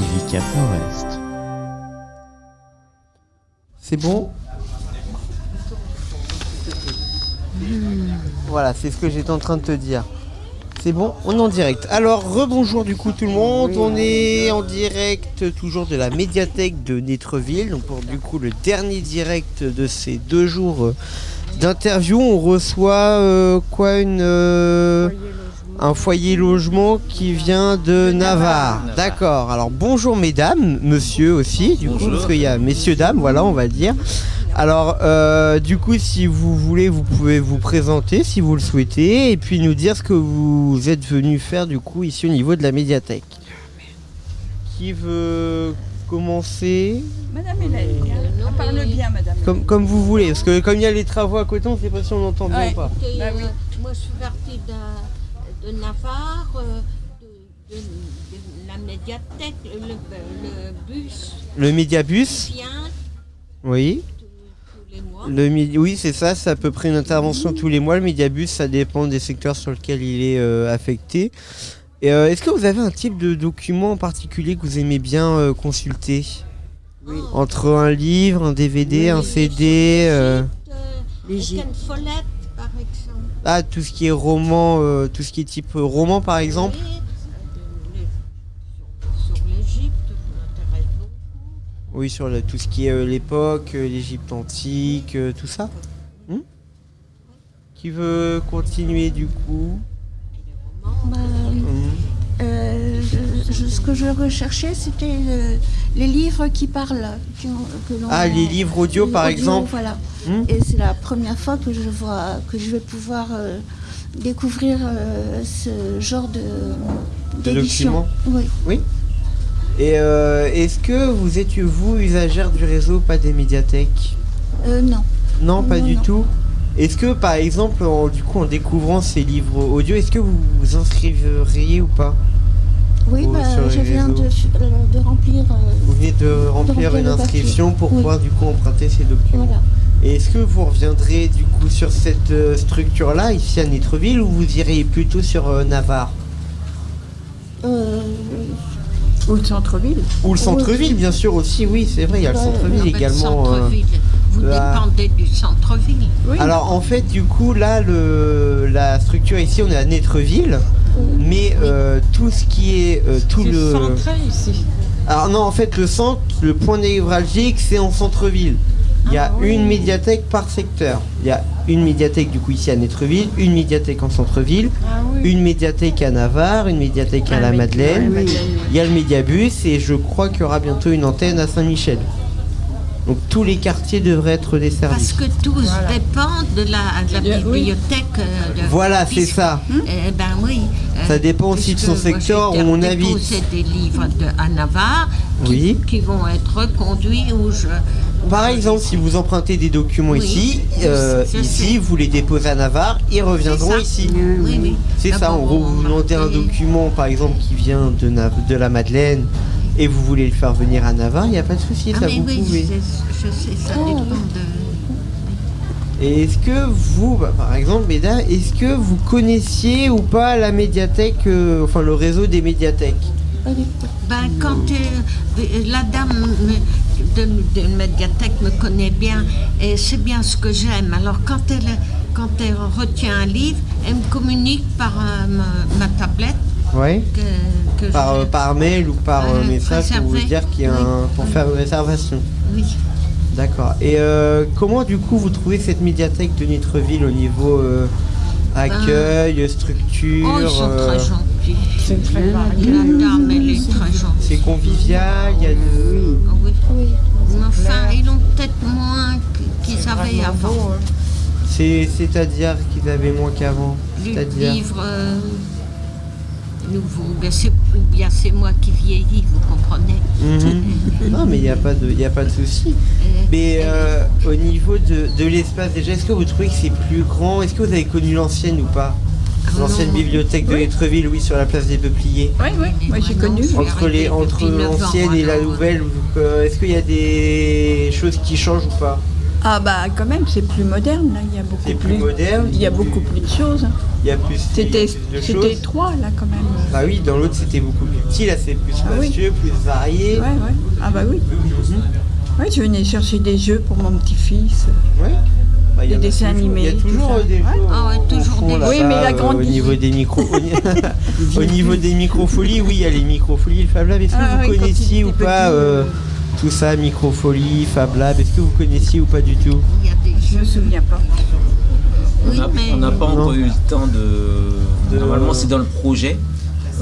TV4 Nord-Est. C'est bon Voilà, c'est ce que j'étais en train de te dire. C'est bon, on est en direct. Alors, rebonjour du coup tout le monde. On est en direct toujours de la médiathèque de Netreville. Donc pour du coup le dernier direct de ces deux jours euh, d'interview, on reçoit euh, quoi une euh, un foyer logement qui vient de Navarre. D'accord. Alors bonjour mesdames, monsieur aussi, du coup, parce qu'il y a messieurs dames, voilà, on va dire. Alors, euh, du coup, si vous voulez, vous pouvez vous présenter si vous le souhaitez, et puis nous dire ce que vous êtes venu faire du coup ici au niveau de la médiathèque. Qui veut commencer? Madame Hélène, on parle bien, madame. comme, comme vous voulez, parce que comme il y a les travaux à côté, on ne sait pas si on entend bien Ouais. ou pas. Bah oui. euh, moi, je suis partie de, de Navarre, euh, de, de- de la médiathèque, le, le bus Le médiabus, vient oui. tous, tous les mois. Le midi, oui, c'est ça, c'est à peu près une intervention tous les mois. Le médiabus, ça dépend des secteurs sur lesquels il est euh, affecté. Et, euh, Est-ce que vous avez un type de document en particulier que vous aimez bien euh, consulter? Entre un livre, un DVD, un CD euh, L'Égypte, euh, avec une follette, par exemple. Ah, tout ce qui est roman, euh, tout ce qui est type euh, roman par exemple. Oui, sur, le- tout ce qui est euh, l'époque, euh, l'Égypte antique, tout ça. Hmm? Qui veut continuer du coup Bah, Hmm. euh, je- ce que je recherchais, c'était euh, les livres qui parlent. qui que Ah, les livres audio par audio, exemple Voilà. Hmm Et c'est la première fois que je vois que je vais pouvoir euh, découvrir euh, ce genre de d'édition. documents Oui. Et euh, est-ce que vous êtes, vous, usagère du réseau, pas des médiathèques? Euh, non. Non, pas Non, du non. tout. Est-ce que, par exemple, en, du coup, en découvrant ces livres audio, est-ce que vous vous inscriveriez ou pas? Oui, Ou bah, je viens de, euh, de remplir. euh, Vous venez de remplir remplir une inscription pour Oui. pouvoir, du coup, emprunter ces documents. voilà. Et est-ce que vous reviendrez, du coup, sur cette euh, structure-là, ici à Netreville, ou vous irez plutôt sur euh, Navarre? Euh, Ou le centre-ville. Ou le centre-ville, bien sûr, aussi, oui, c'est vrai, il y a le centre-ville également. Vous là. dépendez du centre-ville. Oui. Alors en fait du coup là le, la structure ici on est à Netreville mais euh, tout ce qui est euh, tout C'est le centré ici. alors non en fait le centre le point névralgique c'est en centre-ville il y a Ah oui. une médiathèque par secteur il y a une médiathèque du coup ici à Netreville une médiathèque en centre-ville Ah oui. une médiathèque à Navarre une médiathèque à la Madeleine Oui. il y a le médiabus et je crois qu'il y aura bientôt une antenne à Saint-Michel donc tous les quartiers devraient être desservis Parce que tous Voilà. dépendent de la, de la Bien, oui. bibliothèque. euh, de- voilà c'est ça Eh ben oui. euh, Ça dépend aussi de son secteur où on habite. déposer des livres de, à Navarre qui, Oui. qui vont être reconduits où je. où Par je- exemple, si vous empruntez des documents Oui. ici, euh, ici, vous les déposez à Navarre, ils reviendront ici. Oui, oui. C'est ça, en gros, on vous m'a demandez un document, par exemple, qui vient de, Nav- de la Madeleine, et vous voulez le faire venir à Navarre, il n'y a pas de souci, Ah, ça mais vous oui, pouvez. je sais, ça Oh. dépend de. Et est-ce que vous, bah, par exemple, Béda, est-ce que vous connaissiez ou pas la médiathèque, euh, enfin le réseau des médiathèques? Ben, quand euh, la dame me- de, médiathèque me connaît bien et c'est bien ce que j'aime. Alors quand elle, quand elle retient un livre, elle me communique par euh, ma, ma tablette Oui. que, que Par, je- euh, par mail ou par euh, Euh, message pour vous dire qu'il y a un, pour faire une réservation. Oui. D'accord. Et euh, comment du coup vous trouvez cette médiathèque de Nitreville au niveau euh, accueil, structure Oh, ils sont euh, très gentils. C'est très La varié. dame, elle est très gentille. C'est convivial, il y a de... Ah oui. Enfin, ils ont peut-être moins qu'ils avaient avant. hein. C'est, c'est-à-dire qu'ils avaient moins qu'avant. Les C'est-à-dire. livres Ben, ou bien c'est moi qui vieillis, vous comprenez. Mhm. non mais il n'y a pas de, il y a pas de souci. Euh, Mais euh, au niveau de, de l'espace déjà, est-ce que vous trouvez que c'est plus grand? Est-ce que vous avez connu l'ancienne ou pas? Ah L'ancienne bibliothèque de Oui. Nitreville, oui, sur la place des Peupliers. Oui, oui, moi j'ai connu. Entre, les, arrivée entre l'ancienne et la nouvelle, euh, est-ce qu'il y a des choses qui changent ou pas? Ah bah quand même, c'est plus moderne là. Il y a beaucoup C'est plus moderne. Il y a beaucoup plus de choses. Il y a plus, il y a C'était plus de c'était étroit là quand même. Bah oui, dans l'autre c'était beaucoup plus petit, là c'est plus Ah oui. spacieux, plus varié. Ouais ouais. Ah bah oui. Mhm. Ouais, je venais chercher des jeux pour mon petit-fils. Ouais. Bah, il y Des dessins toujours- Il y a animés, toujours des Ouais. jeux. Ah ouais, toujours fond, des- Oui, mais il a euh, grandi. Au niveau des micros. au niveau des microfolies, oui, il y a les microfolies, le Fab Lab. Est-ce que Ah vous oui, connaissiez ou pas petit, euh, tout ça, microfolie, Fab Lab Est-ce que vous connaissiez ou pas du tout Je me souviens pas. On n'a pas encore eu le temps de. De- Normalement, c'est dans le projet.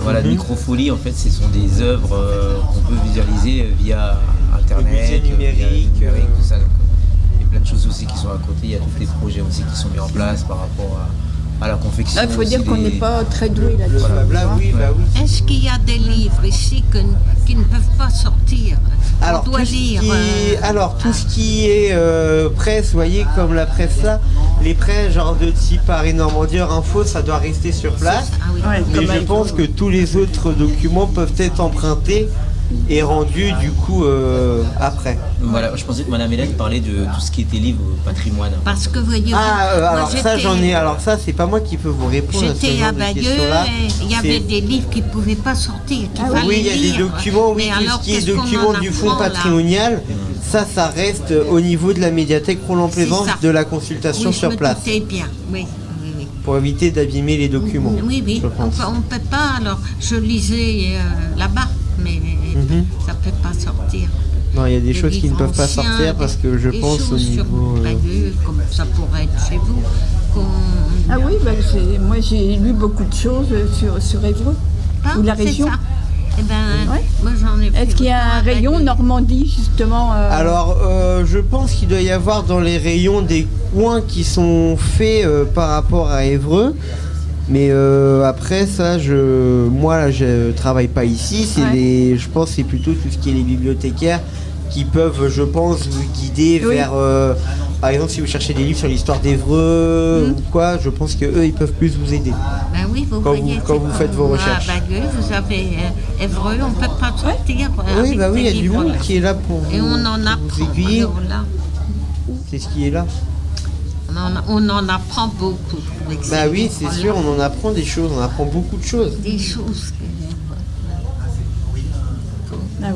Voilà, Mhm. Microfolie, en fait, ce sont des œuvres euh, qu'on peut visualiser euh, via Internet, musée euh, via numérique, le numérique, euh. tout ça. Donc, il y a plein de choses aussi qui sont à côté. Il y a tous les projets aussi qui sont mis en place par rapport à, à la confection. Il faut dire qu'on des- n'est pas très doué là-dessus. Oui, bah oui. est-ce qu'il y a des livres ici que- qui ne peuvent pas sortir? Alors On doit tout, ce lire. qui est, euh, alors, tout ce qui est euh, presse, vous voyez, comme la presse là, les presses genre de type Paris Normandie, Info, ça doit rester sur place. Ah oui. Ouais, Mais je pense que tous les autres documents peuvent être empruntés et rendus du coup euh, après. Voilà, je pensais que Madame Hélène parlait de tout ce qui était livre patrimoine. Parce que voyez-vous, Ah, euh, moi, alors ça j'en ai. Alors ça c'est pas moi qui peux vous répondre à ce J'étais genre à de Bayeux il y avait C'est- des livres qui ne pouvaient pas sortir, fallait Oui, il y a des documents, oui, tout alors, ce qui est qu'est-ce qu'on documents en du fonds patrimonial, ça, ça reste au niveau de la médiathèque Roland-Plaisance C'est ça. de la consultation Oui, je sur me place, doutais bien, oui. pour éviter d'abîmer les documents. Oui, oui, je on pense. peut, pas. Alors, je lisais euh, là-bas, Mhm. ça ne peut pas sortir. Non, il y a des Des choses qui ne peuvent pas sortir parce que je pense au choses sur niveau. euh, comme ça pourrait être chez vous. Ah oui, bah, c'est- moi j'ai lu beaucoup de choses sur, sur Évreux. Ah, ou la région. ça. Eh ben, Ouais. moi j'en ai Est-ce qu'il y a un rayon. Normandie justement euh, Alors, euh, je pense qu'il doit y avoir dans les rayons des coins qui sont faits euh, par rapport à Évreux. Mais euh, après ça, je, moi, je travaille pas ici. C'est Ouais. les, je pense, que c'est plutôt tout ce qui est les bibliothécaires qui peuvent, je pense, vous guider Oui. vers. euh, par exemple, si vous cherchez des livres sur l'histoire d'Évreux Mhm. ou quoi, je pense que eux, ils peuvent plus vous aider. Ben oui, vous Quand voyez, vous- quand vous faites vos recherches. À Bayeux, vous avez euh, Évreux, on peut pas sortir. euh, oui, bah oui, il y a du monde qui est là pour vous, Et on en pour vous aiguiller. C'est ce qui est là. On, en, on en apprend beaucoup. Bah oui, c'est sûr, on en apprend des choses, on apprend beaucoup de choses. Des choses. que- Ah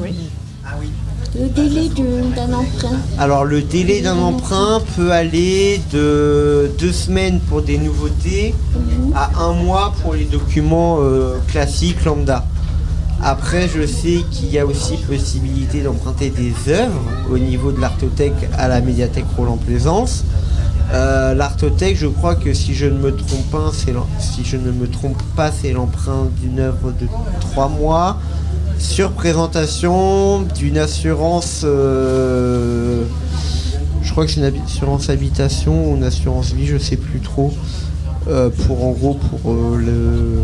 oui. Le délai d'un emprunt. Alors le délai d'un emprunt peut aller de deux semaines pour des nouveautés à un mois pour les documents euh, classiques lambda. Après, je sais qu'il y a aussi possibilité d'emprunter des œuvres au niveau de l'artothèque à la médiathèque Roland-Plaisance. Euh, l'artothèque, je crois que si je ne me trompe pas, c'est l'em- si je ne me trompe pas, c'est l'emprunt d'une œuvre de trois mois sur présentation d'une assurance. euh, je crois que c'est une assurance habitation ou une assurance vie, je sais plus trop. euh, pour en gros pour le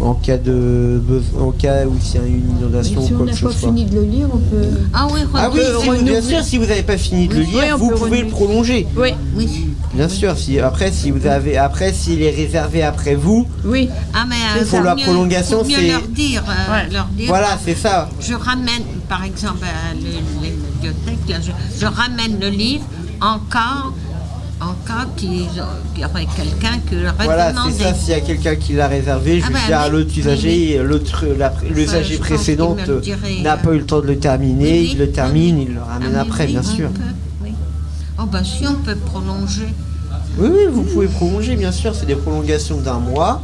en cas de besoin, en cas où il y a une inondation si ou on quoi n'a que ce pas fini de le lire, on peut. Ah oui, Ah oui, regarde, si vous- bien sûr, si vous n'avez pas fini de le lire, vous pouvez le prolonger. Oui, oui. Bien sûr, si après si vous avez après s'il est réservé après vous, oui. Ah, mais euh, Pour faut la mieux- prolongation, c'est- leur dire, euh, Ouais. leur dire voilà, c'est ça. je ramène, par exemple, à les bibliothèques, là, je, je ramène le livre en cas, en cas qu'il y aurait quelqu'un qui l'aurait Voilà, demandé. c'est ça. S'il y a quelqu'un qui l'a réservé, je Ah bah dire à l'autre usager, l'usager je précédent n'a euh, pas eu le temps de le terminer, Oui, il le termine, oui. il le ramène Ah après, oui, bien sûr. peut, oui. Oh ben si on peut prolonger. Oui, oui, vous pouvez prolonger, bien sûr. C'est des prolongations d'un mois,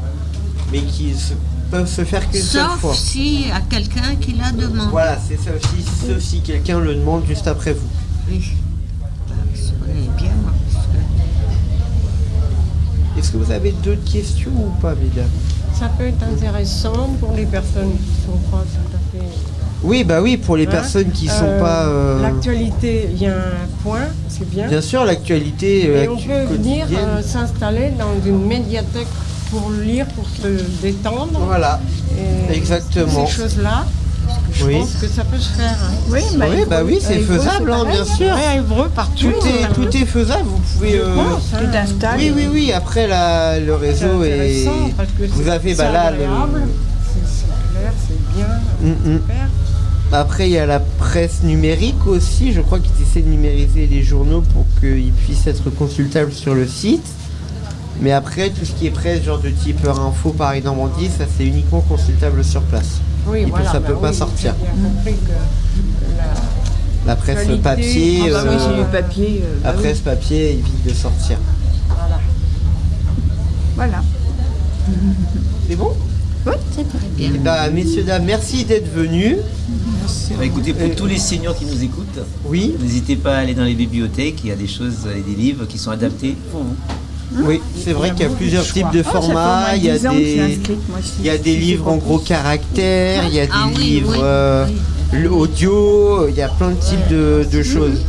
mais qui se- peuvent se faire qu'une seule Sauf fois. si à quelqu'un qui la demande. Voilà, c'est ça aussi, sauf si quelqu'un le demande juste après vous. Oui. Ben, ça est bien, moi, parce que- Est-ce que vous avez d'autres questions ou pas, mesdames? Ça peut être intéressant pour les personnes qui sont pas tout à fait. Oui, bah oui, pour les Hein personnes qui sont Euh, pas. euh, L'actualité vient un point, c'est bien. Bien sûr, l'actualité euh, Et on actu- peut venir euh, s'installer dans une médiathèque pour lire, pour se détendre. Voilà, Et exactement. Ces choses-là, je Oui. pense que ça peut se faire. hein. Oui, bah, Oui, bah oui, c'est faisable, hein, bien sûr. Ouais, à Évreux, partout. Tout est, hein. tout est faisable, vous pouvez. Euh, pense, hein. Oui, oui, oui. Après, la, le réseau est. intéressant parce que Vous avez, bah là, le. c'est c'est clair, c'est bien, Mm, mm. super. Après, il y a la presse numérique aussi. Je crois qu'ils essaient de numériser les journaux pour qu'ils puissent être consultables sur le site. Mais après, tout ce qui est presse, genre de type Info, Paris Normandie, ça c'est uniquement consultable sur place. Oui, Et puis, voilà, ça bah peut pas oui, sortir. Bien que la- La presse Qualité. papier, Ah bah oui, euh, papier. euh, la bah oui. presse papier évite de sortir. voilà. Voilà. C'est bon? C'est bon. Bien. Eh ben, messieurs, dames, merci d'être venus. Bah, écoutez, pour Euh, tous les seniors qui nous écoutent, Oui, n'hésitez pas à aller dans les bibliothèques. Il y a des choses et des livres qui sont adaptés pour vous. Oui, c'est vrai qu'il y a plusieurs types de Ah, formats. Il y a 10 ans que je suis des, il y a des livres en gros plus. caractères, il y a des Ah oui, livres euh, oui. l'audio, il y a plein de types de, de choses.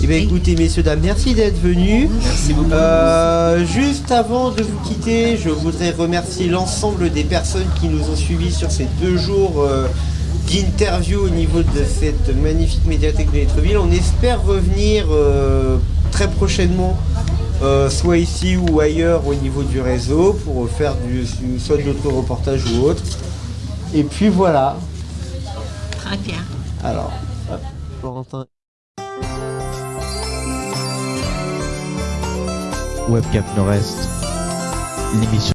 Eh bien écoutez messieurs, dames, merci d'être venus. Merci beaucoup. Euh, juste avant de vous quitter, je voudrais remercier l'ensemble des personnes qui nous ont suivis sur ces deux jours euh, d'interview au niveau de cette magnifique médiathèque de Netreville. On espère revenir euh, très prochainement, euh, soit ici ou ailleurs au niveau du réseau, pour faire du, soit d'autres reportages ou autres. Et puis voilà. Très bien. Alors, hop, Florentin. Webcap Nord-Est, l'émission